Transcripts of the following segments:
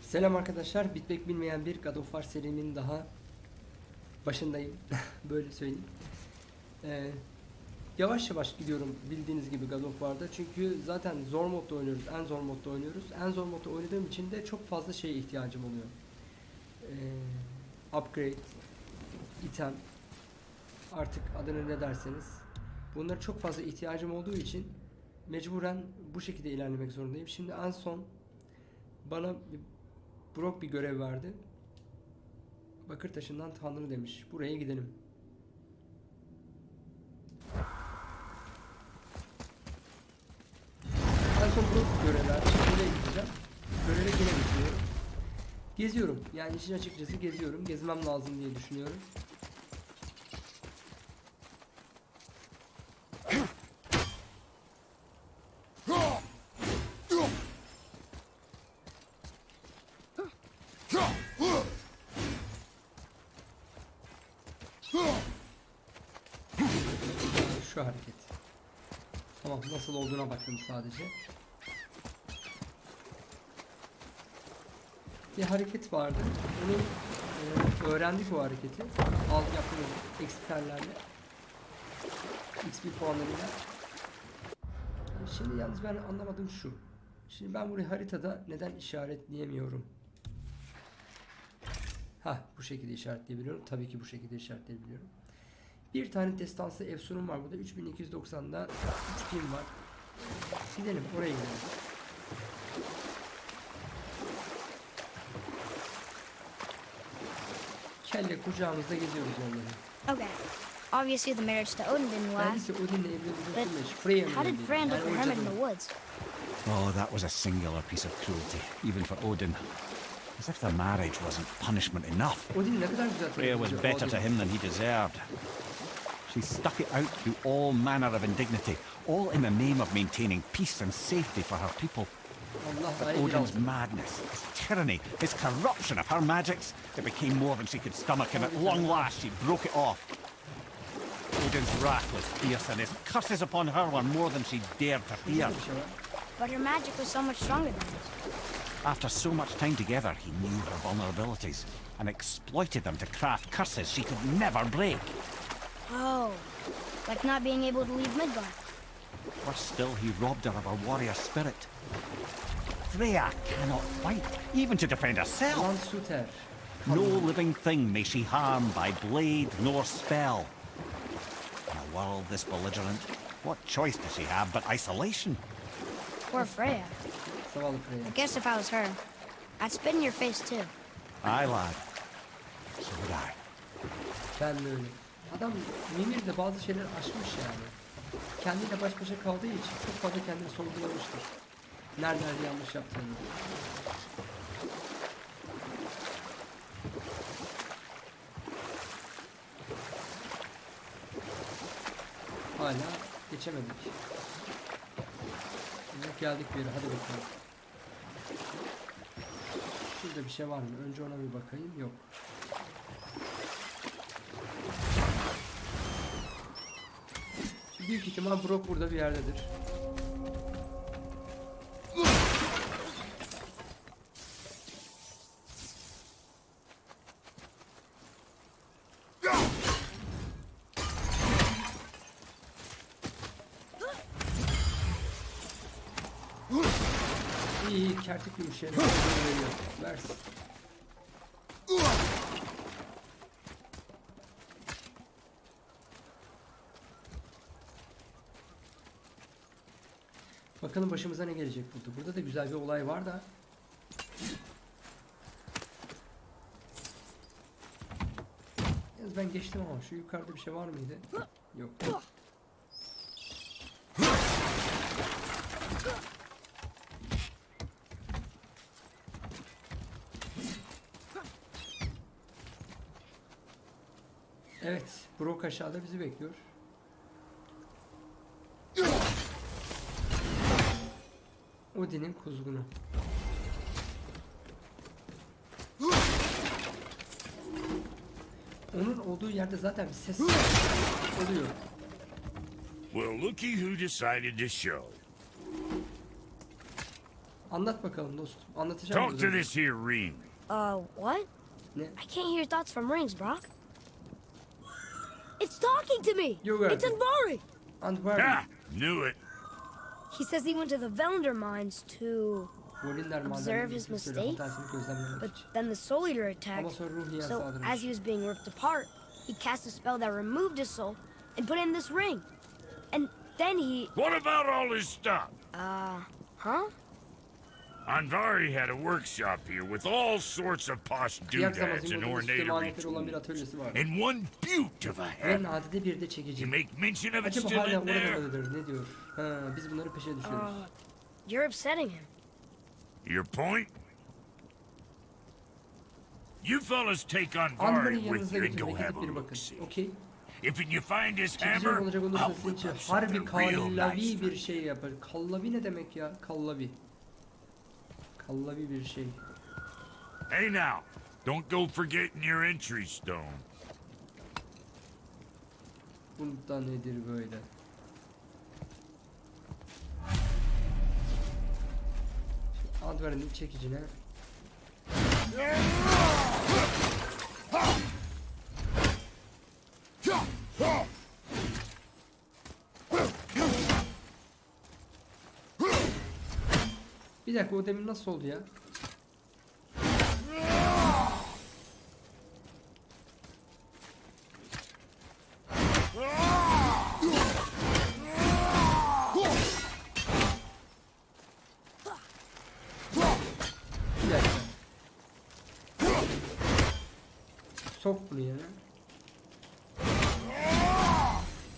Selam arkadaşlar. Bitmek bilmeyen bir God of War serimin daha başındayım. Böyle söyleyeyim. Ee, yavaş yavaş gidiyorum bildiğiniz gibi God of War'da. Çünkü zaten zor modda oynuyoruz. En zor modda oynuyoruz. En zor modda oynadığım için de çok fazla şeye ihtiyacım oluyor. Ee, upgrade, item, artık adını ne derseniz. Bunlara çok fazla ihtiyacım olduğu için mecburen bu şekilde ilerlemek zorundayım. Şimdi en son bana bir, Brock bir görev verdi. Bakır taşından Tanrı demiş. Buraya gidelim. En son Brock görev verdi. Şimdi buraya gideceğim. Göreve yine gidiyorum. Geziyorum. Yani işin açıkçası geziyorum. Gezmem lazım diye düşünüyorum. Şu hareket. Tamam nasıl olduğuna baktım sadece. Bir hareket vardı. Onu e, öğrendik o hareketi. Al yaptığımız XP'lerle. XP puanlarıyla. Şimdi yalnız ben anlamadım şu. Şimdi ben burayı haritada neden işaretleyemiyorum? Ha bu şekilde işaretleyebiliyorum. Tabii ki bu şekilde işaretleyebiliyorum. Bir tane destansı efsunum var burada. 3290'da 3000 var. Gidelim oraya gidelim. Kelle kucağımızda geziyoruz onları. Okay. Obviously, the marriage to Odin didn't last. But how did Fran look for hermit in the woods? Oh, that was a singular piece of cruelty, even for Odin. As if the marriage wasn't punishment enough. Freya was better to him than he deserved. She stuck it out through all manner of indignity, all in the name of maintaining peace and safety for her people. But Odin's madness, his tyranny, his corruption of her magics, it became more than she could stomach, and at long last she broke it off. Odin's wrath was fierce, and his curses upon her were more than she dared to fear. Bir şey var. But her magic was so much stronger than his. After so much time together, he knew her vulnerabilities and exploited them to craft curses she could never break. Oh, like not being able to leave Midgard. Worse still, he robbed her of her warrior spirit. Freya cannot fight, even to defend herself. Lan No living thing may she harm by blade nor spell. In a world this belligerent, what choice does she have but isolation? Poor Freya. I guess if I was her, I'd spit in your face too. Aye, lad. So would I. Adam Mimir de bazı şeyler aşmış yani. Kendiyle baş başa kaldığı için çok fazla kendini sorgulamıştır. Nerelerde yanlış yaptığını. Hala geçemedik. Şimdi geldik bir yere hadi bakalım. Şurada bir şey var mı? Önce ona bir bakayım. Yok. Büyük ihtimal Brock burada bir yerdedir. İyi iyi kertik yumuşayan veriyor. Versin. Bakalım başımıza ne gelecek burada. Burada da güzel bir olay var da. Yalnız ben geçtim ama şu yukarıda bir şey var mıydı? Yok. Evet, Brock aşağıda bizi bekliyor. Odin'in kuzgunu. Onun olduğu yerde zaten bir ses oluyor. Well, looky who decided to show. Anlat bakalım dostum. Anlatacağım. Talk to this here ring. Uh, what? Ne? I can't hear thoughts from rings, Brock. It's talking to me. You got it's it. Anvari. Antwerp. Ah, knew it. He says he went to the Velander mines to, Volinler Observe his bir sürü mistakes, hatasını gözlemlemek but then the Soul Eater attacked. So as he was being ripped apart, he cast a spell that removed his soul and put in this ring. And then he, What about all his stuff? uh, huh? Anvari had a workshop here with all sorts of posh doodads and bir tools. And one beaut of a hat. You make mention of it still in there? Uh, you're upsetting him. Your point? You fellas take Anvari with you and go ve have a look see. Okey. If you find his hammer, I'll whip up harbi something real kallavi nice. bir şey yapar. Kallavi ne demek ya? Kallavi. Kallavi bir şey. Hey now, don't go forgetting your entry stone. Bunda nedir böyle? Şu Antwerp'in çekicine Bir dakika o demin nasıl oldu ya? Bir dakika. Sok bunu yerine.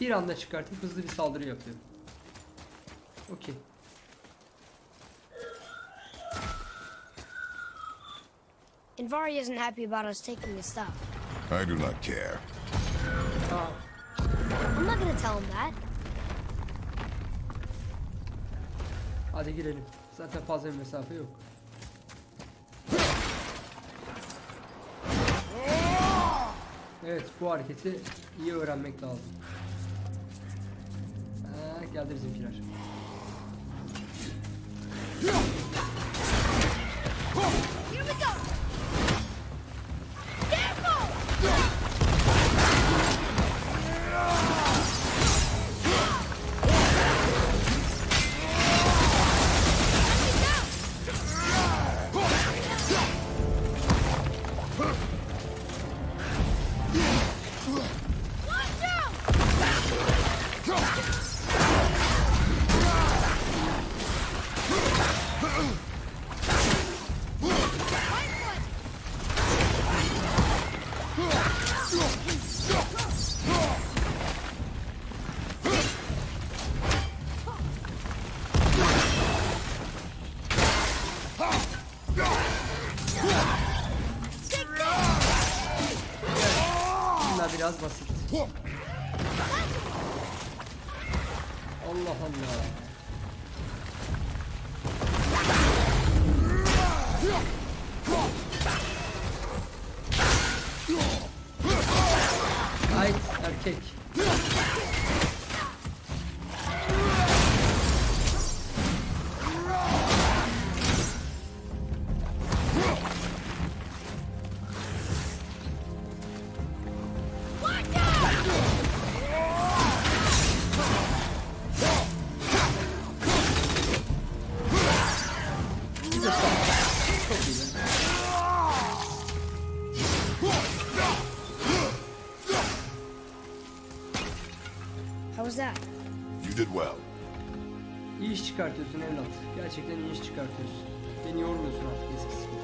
Bir anda çıkartıp hızlı bir saldırı yapıyor. Okey. Anvari isn't happy about us taking his stuff. I do not care. Aa, I'm not gonna tell him that. hadi girelim. Zaten fazla bir mesafe yok. Evet bu hareketi iyi öğrenmek lazım. Ha, geldi bizimkiler. Here Allah Allah. Ait erkek. Gerçekten iyi iş çıkartıyorsun. Beni yormuyorsun artık eskisi gibi.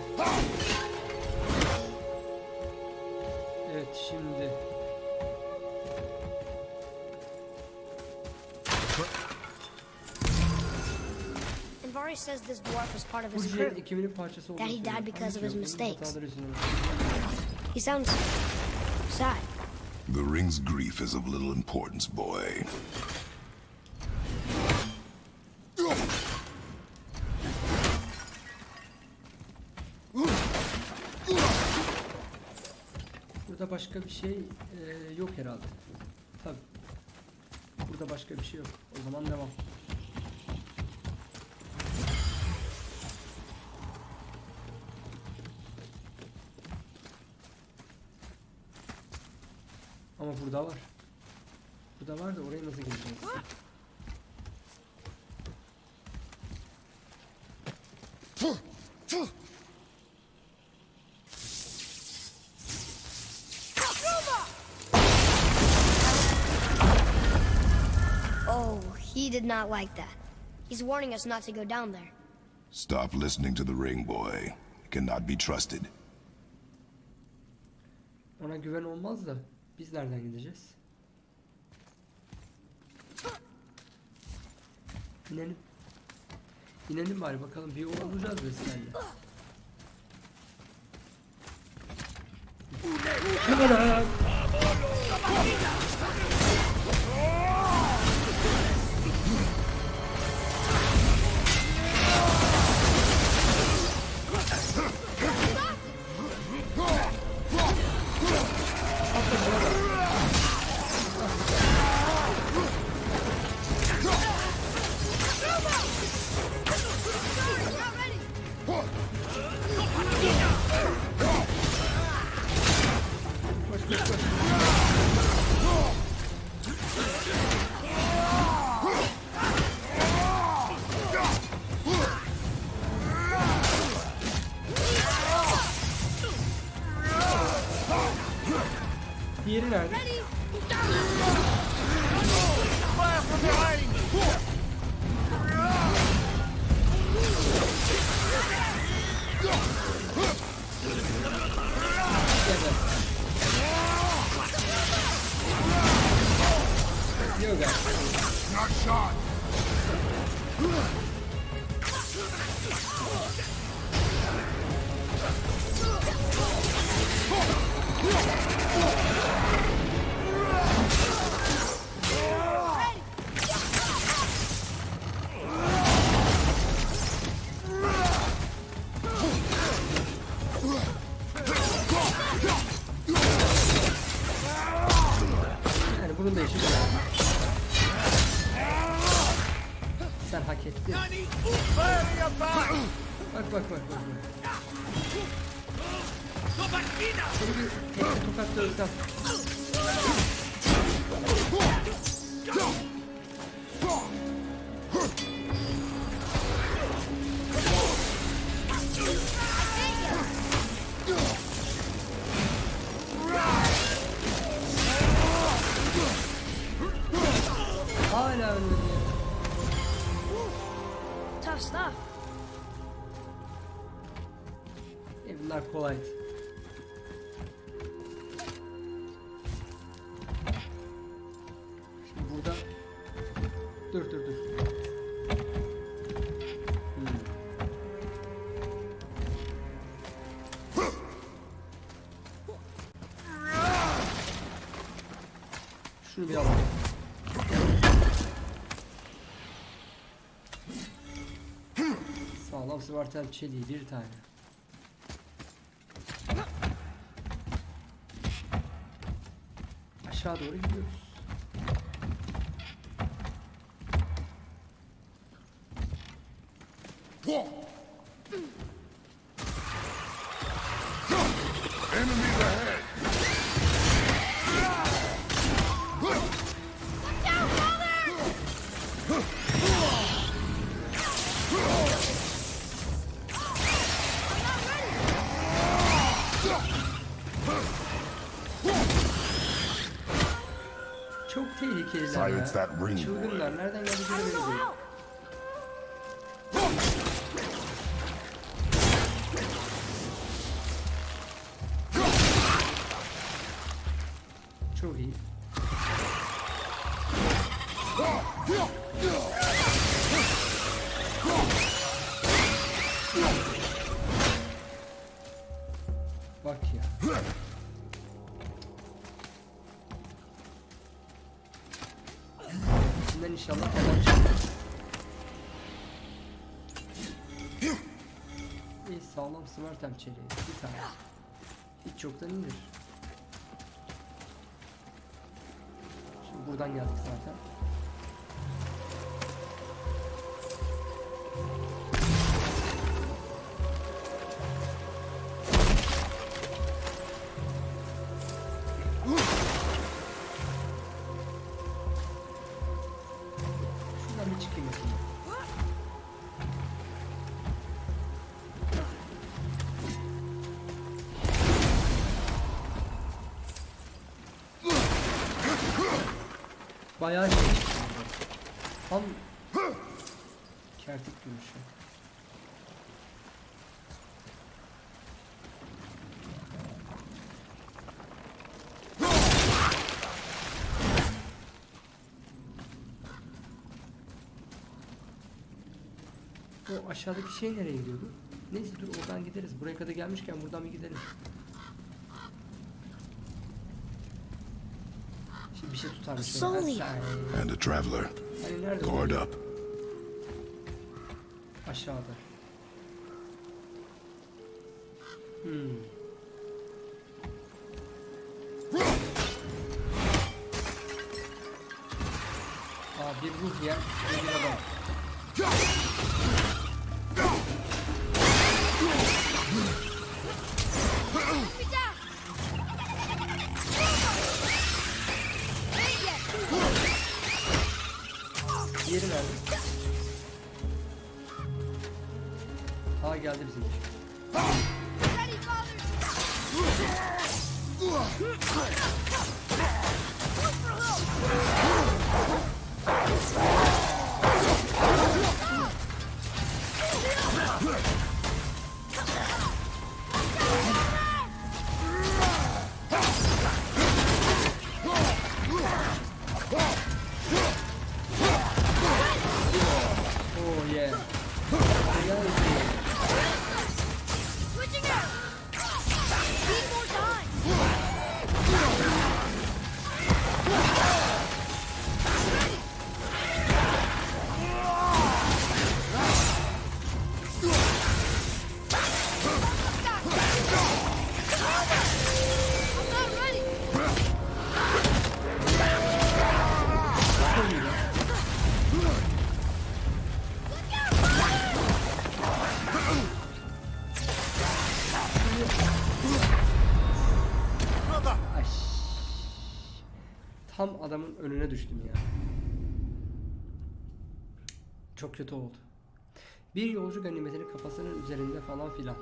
Evet şimdi. Anvari says this dwarf was part of his ciğer crew. ekibinin parçası olduğunu That he died because of his Ancak mistakes. He sounds sad. The ring's grief is of little importance, boy. Burada başka bir şey e, yok herhalde. Tabi. Burada başka bir şey yok. O zaman devam. Ama burada var. Burada var da oraya nasıl gireceğiz? Not like that. He's warning us not to go down there. Stop listening to the ring boy. He cannot be trusted. Ona güven olmaz da biz nereden gideceğiz? İnelim. İnelim bari bakalım bir yol bulacağız beslerle. Anam! Koş 戦っていた。Sağlam sıvartel çeliği bir tane. Aşağı doğru gidiyoruz. Çok tehlikeliler Silence ya. that ring Çılgınlar. Nereden geldikleri sağlam smartem çeliği. Bir tane. Hiç yoktan indir. Şimdi buradan geldik zaten. Bayağı şey. Tam kertik duruşu. O aşağıdaki şey nereye gidiyordu? Neyse dur oradan gideriz. Buraya kadar gelmişken buradan bir gidelim. Bir şey tutar mısın? And a traveler. Hani nerede? Guard o? up. Aşağıda. Hmm. Düştüm ya. Çok kötü oldu. Bir yolcu ganimetini kafasının üzerinde falan filan.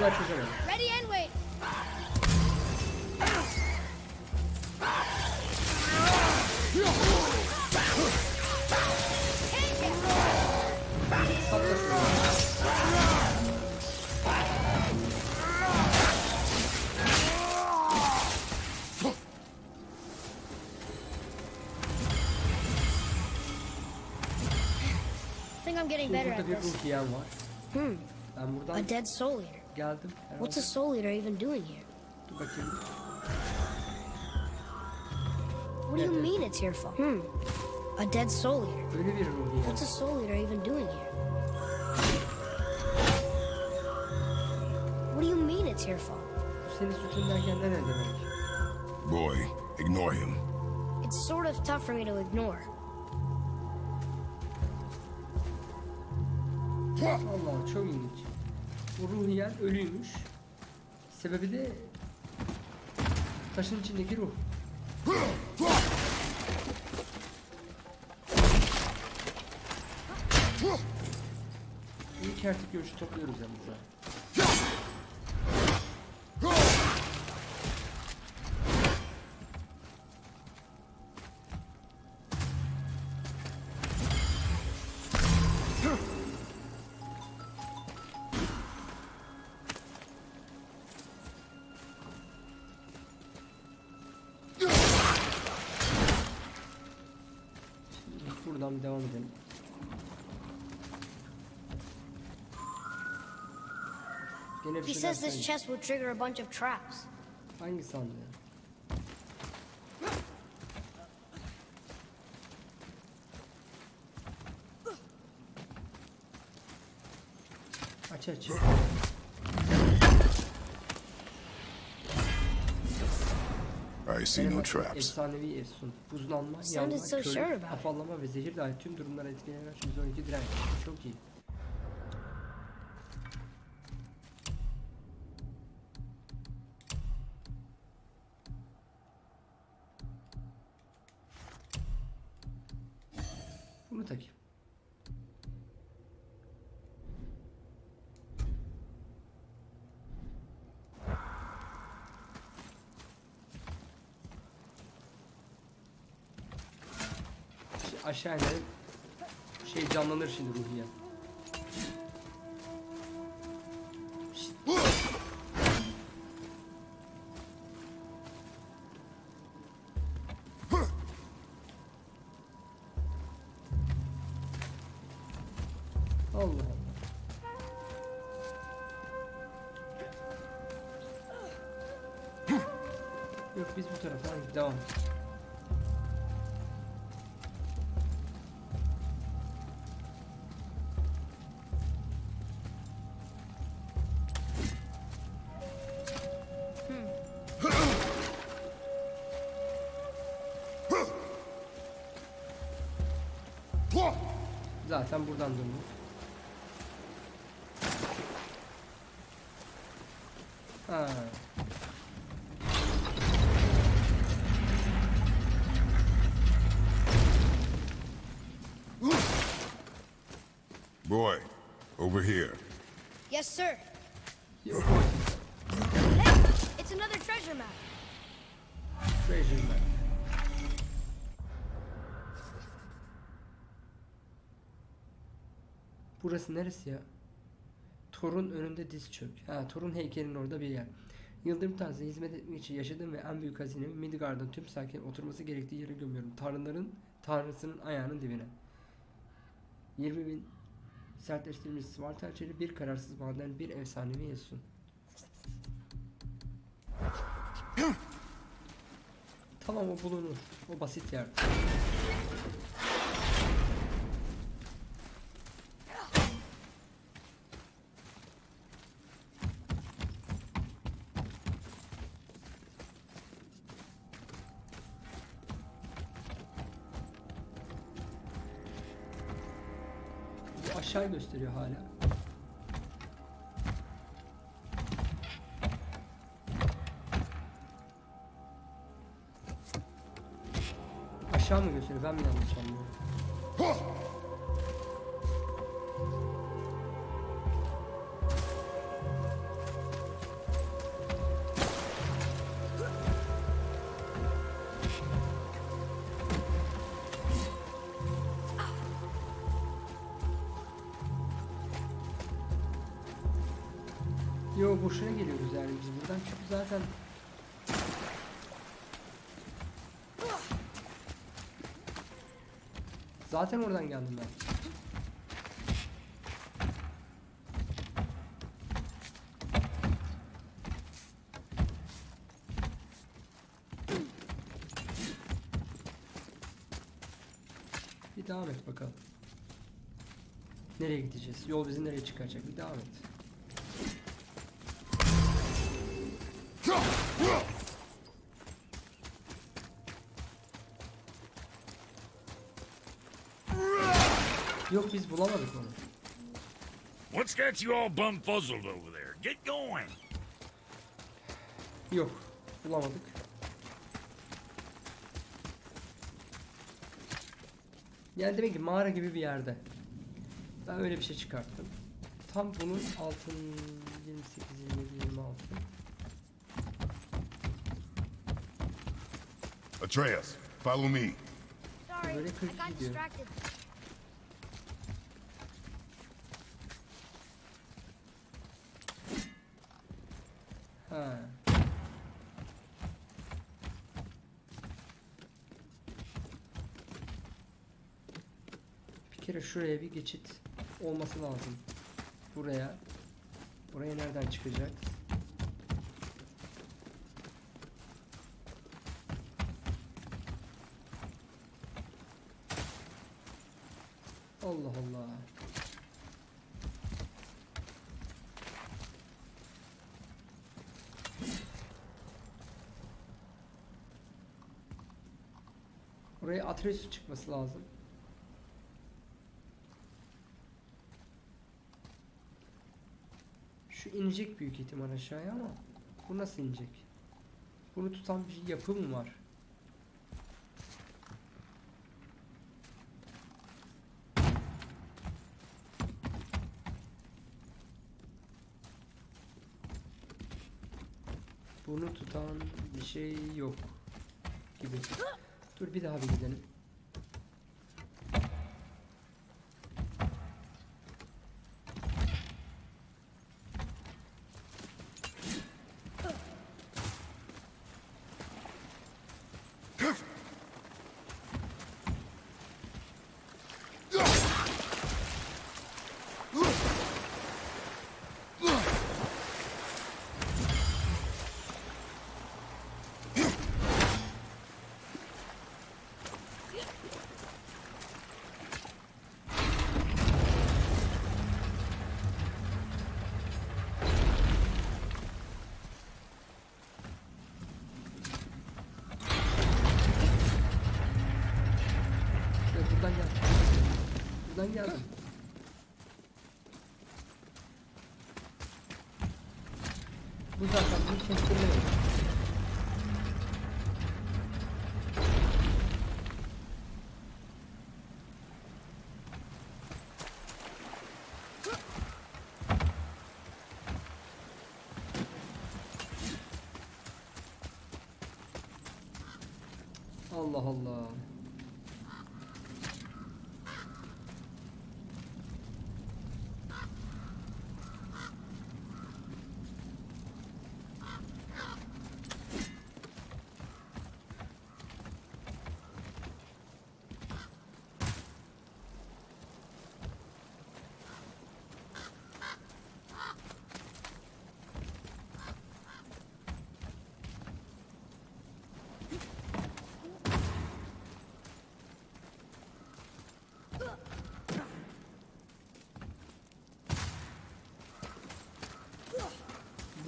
Nedir onu hala çözemedim. Ready and wait. Patla şunu. I think I'm getting better Burada at bir this. ruh yiyen var. Hmm. Ben A buradan dead soul eater. Geldim. What's a soul eater even doing here? Dur bakayım. What do you Yeah, mean it's your fault? Hmm. A dead soul eater. Ölü bir ruh yiyen. What's a soul eater even doing here? What do you mean it's your fault? Senin suçun derken ne ne demek? Boy, ignore him. It's sort of tough for me to ignore. Bu ruh yiyen ölüymüş. Sebebi de taşın içindeki ruh. İyi ki artık görüşü topluyoruz yanımıza. Bir devam edelim. Gene bir He şeyler says this chest will trigger a bunch of traps. Hangi sandığı? Aç aç. I see no traps. Efsanevi Efsun. Buzlanma, yanma, it. afallama ve zehir dahil tüm durumlara etkileyen 112 direnç. Çok iyi. Bunu takayım. Şimdi aşağı inelim. Şey canlanır şimdi ruhiye. Zaten buradan döndük. Ha. Boy, over here. Yes, sir. Burası neresi ya? Thor'un önünde diz çök. Ha, Thor'un heykelinin orada bir yer. Yıldırım Tanrısı'na hizmet etmek için yaşadığım ve en büyük hazinemi Midgard'ın tüm sakin oturması gerektiği yere gömüyorum. Tanrıların, Tanrısının ayağının dibine. 20 bin sertleştirilmiş Svarta içeri bir kararsız maden bir efsanevi Yesun. Tamam o bulunur. O basit yer. Gösteriyor hala. Aşağı mı gösteriyor? Ben mi yanlış anlıyorum? Zaten oradan geldim ben. Bir devam et bakalım. Nereye gideceğiz? Yol bizi nereye çıkaracak? Bir devam et. Bulamadık onu. What's got you all bumfuzzled over there? Get going. Yok. Bulamadık. Yani demek ki mağara gibi bir yerde. Ben öyle bir şey çıkarttım. Tam bunun altın 28, 27, 26. Atreus, follow me. Sorry, I got distracted. Ha. Bir kere şuraya bir geçit olması lazım. Buraya. Buraya nereden çıkacak? Allah Allah. Buraya Atreus çıkması lazım. Şu inecek büyük ihtimal aşağıya ama bu nasıl inecek? Bunu tutan bir yapı mı var? Bunu tutan bir şey yok gibi. Dur bir daha bir gidelim. Ya buradan gel. Buradan geldim. Bu zaten bunu kestirme yok. Allah Allah.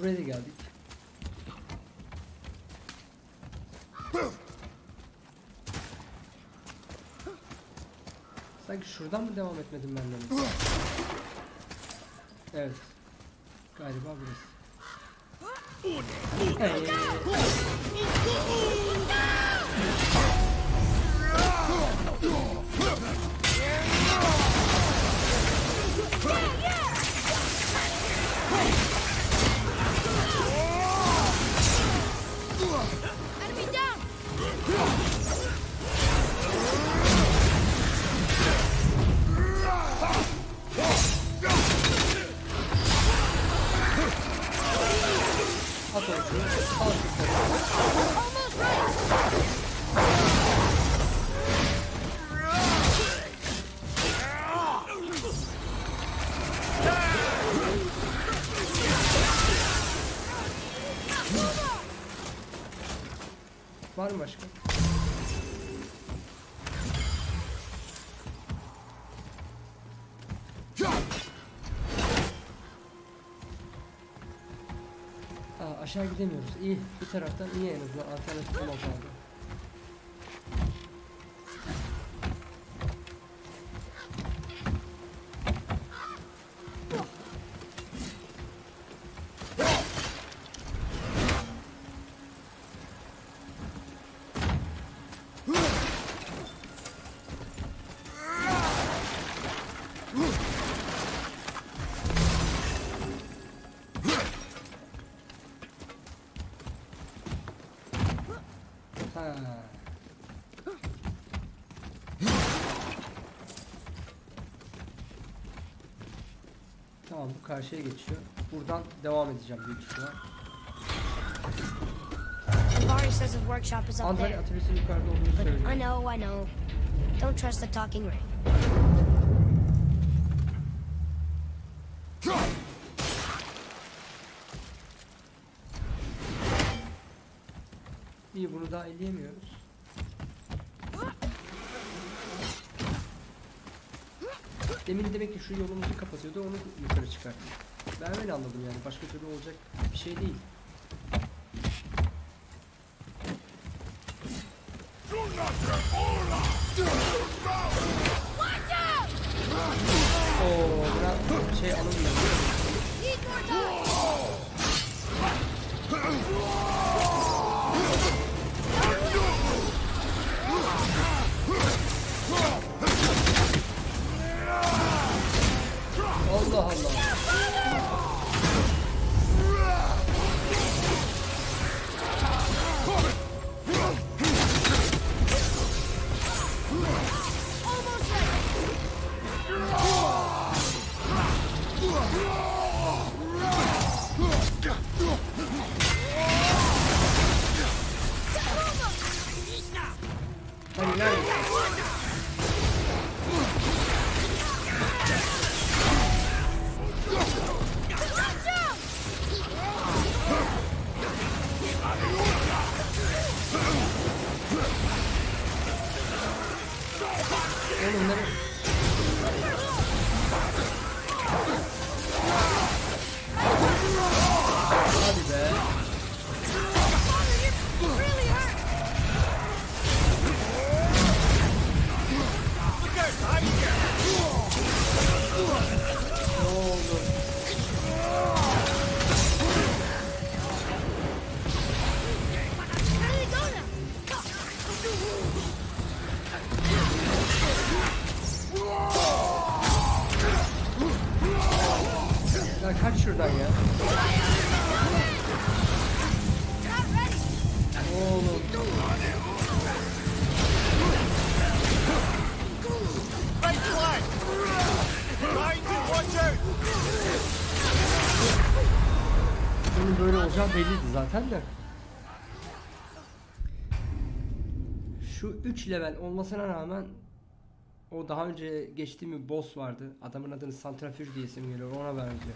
Buraya da geldik. Sanki şuradan mı devam etmedim ben de? Evet. Galiba burası. Hey. At onu aşağı gidemiyoruz. İyi. Bir taraftan iyi en azından. Alternatif olmaz. Tamam bu karşıya geçiyor. Buradan devam edeceğim büyük ihtimal. There. atölyesinin yukarıda olduğunu söylüyor. I know, I know. Don't trust the talking ring. İyi bunu daha elleyemiyoruz. Demin demek ki şu yolumuzu kapatıyordu onu yukarı çıkarttı. Ben öyle anladım yani başka türlü olacak bir şey değil. Böyle olacağı belliydi zaten de. Şu 3 level olmasına rağmen o daha önce geçtiğim bir boss vardı. Adamın adını Santrafüj diye isim geliyor. Ona benziyor.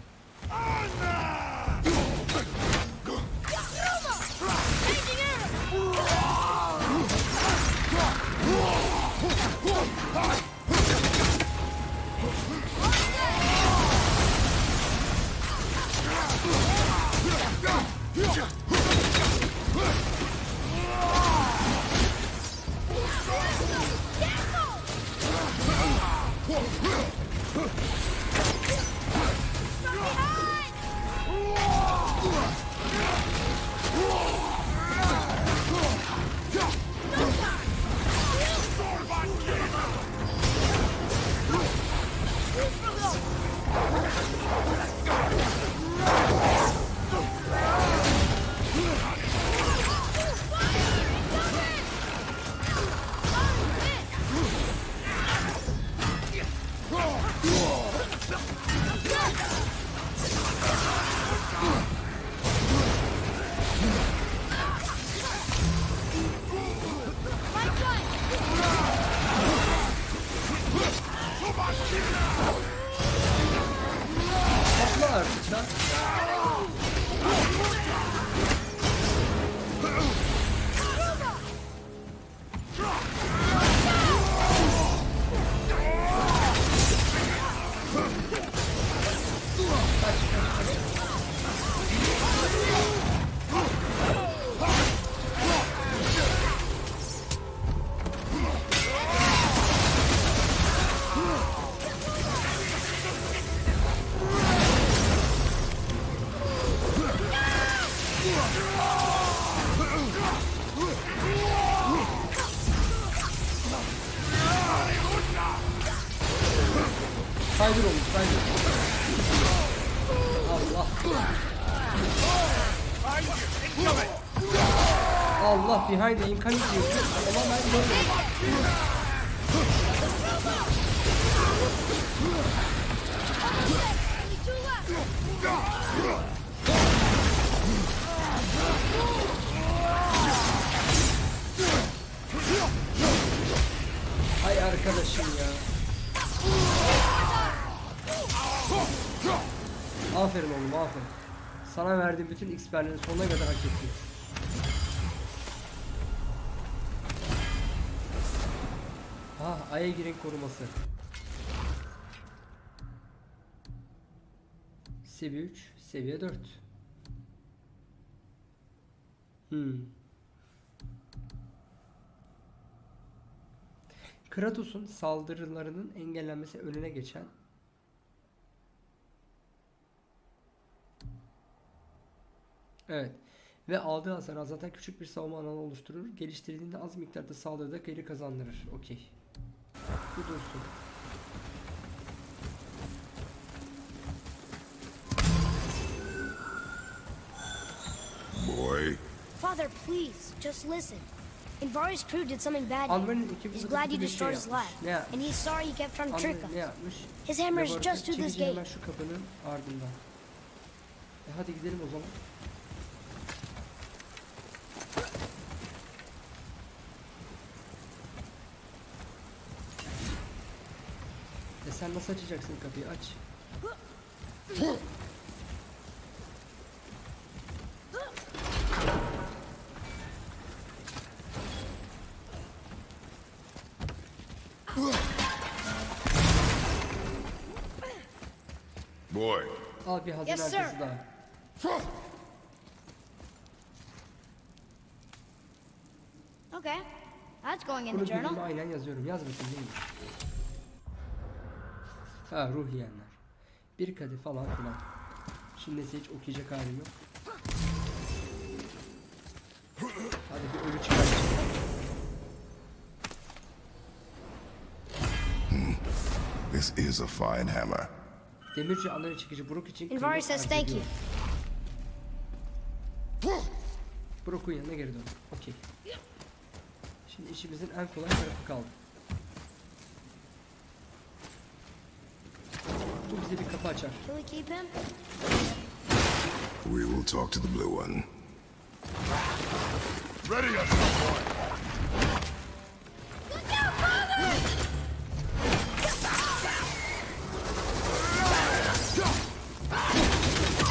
Huh! The incoming diyorsun. Ama ben görmedim. Ay arkadaşım ya. Aferin oğlum aferin. Sana verdiğim bütün XP'lerin sonuna kadar hak ettin. Aya girin koruması. Seviye 3, seviye 4. Hmm. Kratos'un saldırılarının engellenmesi önüne geçen Evet. Ve aldığı hasar azaltan küçük bir savunma alanı oluşturur. Geliştirildiğinde az miktarda saldırıda geri kazandırır. Okey. Bu. Boy, Father, please, just listen. Invari's crew did something bad. He's glad you destroyed his lab. yapmış. Ne yapmış? And he's sorry he kept trying to trick Alvar us. His hammer is just through this çekici hemen gate. şu kapının ardından. E hadi gidelim o zaman. Sen nasıl açacaksın kapıyı? Aç. boy, Al bir hazine Yes, sir. haritası daha. Okay, that's going in the journal. aynen yazıyorum. Yaz bakayım neymiş. Ha ruh yiyenler. Bir kadeh falan filan. Şimdi hiç okuyacak halim yok. Hadi bir ölü çıkar. this is a fine hammer. Demirci anları çekici Brook için Invari kıymet says thank you. Brook'un yanına geri dön. Okey. Şimdi işimizin en kolay tarafı kaldı. Bu bize bir kapı açar. Can we keep him? We will talk to the blue one. Ready yourself, boy!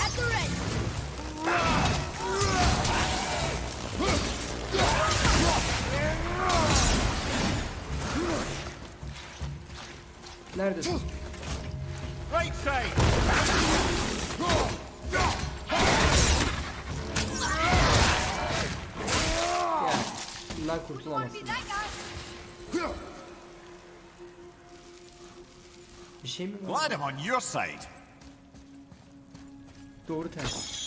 At the ready. Neredesin? Right side! Gel. Bundan kurtulamazsın. Bir şey mi var? Glad on your side. Doğru ters.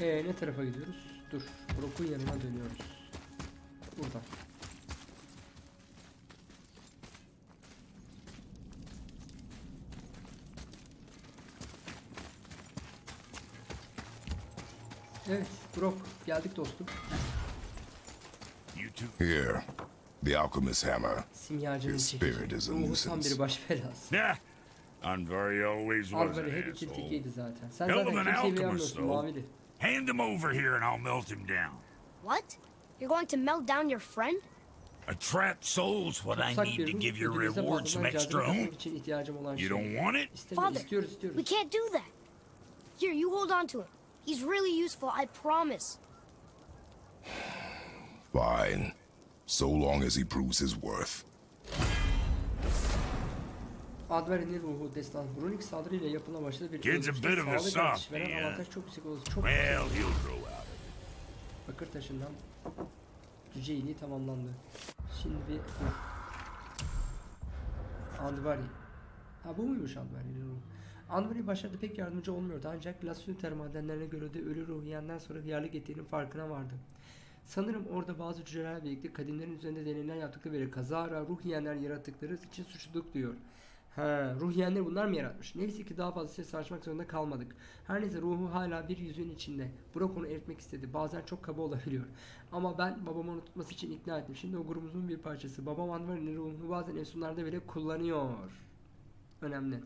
Ee, ne tarafa gidiyoruz? Dur. Brock'un yanına dönüyoruz. Buradan. Evet, Brock. Geldik dostum. Here, the alchemist's hammer. Simyacının His spirit is a nuisance. bir baş belası. Nah. Anvari always was an hep iki asshole. tikiydi zaten. Sen kimseyi beğenmiyorsun mavili. Hand him over here and I'll melt him down. What? You're going to melt down your friend? A trapped soul's what I need to give your reward some fazladan extra oomph. katmak için ihtiyacım olan You don't want it? Father, istiyoruz, istiyoruz. we can't do that. Here, you hold on to him. He's really useful, I promise. Fine. So long as he proves his worth. Adveri'nin ruhu destan. Runik saldırıyla yapılan başladı bir Kid's a bit of a avantaj çok yüksek olur. Çok Well, yüksek. Bakır taşından cüce iyiliği tamamlandı. Şimdi bir ruh. Andvari. Ha bu muymuş Andvari'nin ruhu? Andvari başlarda pek yardımcı olmuyordu ancak Lassioter madenlerine göre de ölü ruh yiyenden sonra hıyarlık ettiğinin farkına vardı. Sanırım orada bazı cücelerle birlikte kadınların üzerinde deneyler yaptıkları ve kazara ruh yiyenler yarattıkları için suçluluk duyuyor. Ha, ruh yiyenleri bunlar mı yaratmış? Neyse ki daha fazla ses saçmak zorunda kalmadık. Her neyse ruhu hala bir yüzüğün içinde. Burak onu eritmek istedi. Bazen çok kaba olabiliyor. Ama ben babamı onu için ikna ettim. Şimdi o grubumuzun bir parçası. Babam Anvar'ın ruhunu bazen enstrümanlarda bile kullanıyor. Önemli.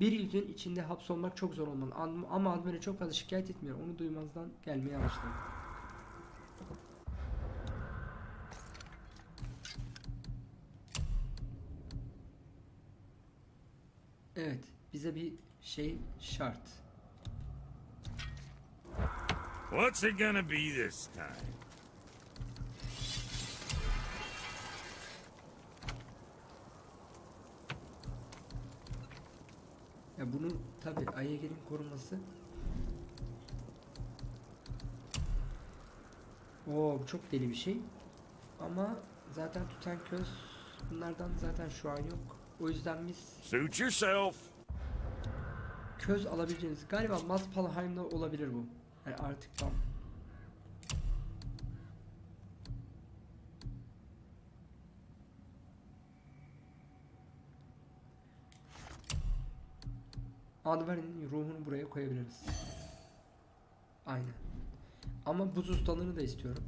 Bir yüzün içinde hapsolmak çok zor olmalı. Ama Anvar'ı çok fazla şikayet etmiyor. Onu duymazdan gelmeye başladı. Evet, bize bir şey şart. What's it gonna be this time? Ya bunun tabi Ayegel'in korunması. Oo çok deli bir şey. Ama zaten tutan köz bunlardan zaten şu an yok. O yüzden biz Suit yourself. köz alabileceğiniz galiba Maspalheim'da olabilir bu. Yani artık tam. Advarin'in ruhunu buraya koyabiliriz. Aynen. Ama buz ustalığını da istiyorum.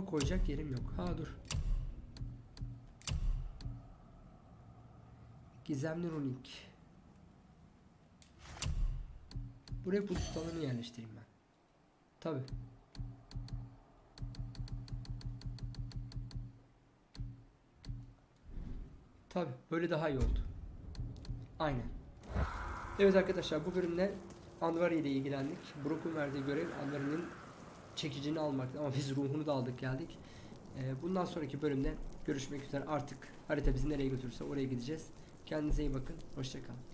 Ama koyacak yerim yok. Ha dur. Gizemli runik. Buraya buz ustalığını yerleştireyim ben. Tabi. Tabi böyle daha iyi oldu. Aynen. Evet arkadaşlar bu bölümde Anvari ile ilgilendik. Brook'un verdiği görev Anvari'nin çekicini almaktı ama biz ruhunu da aldık geldik. Ee, bundan sonraki bölümde görüşmek üzere artık harita bizi nereye götürürse oraya gideceğiz. Kendinize iyi bakın. Hoşçakalın.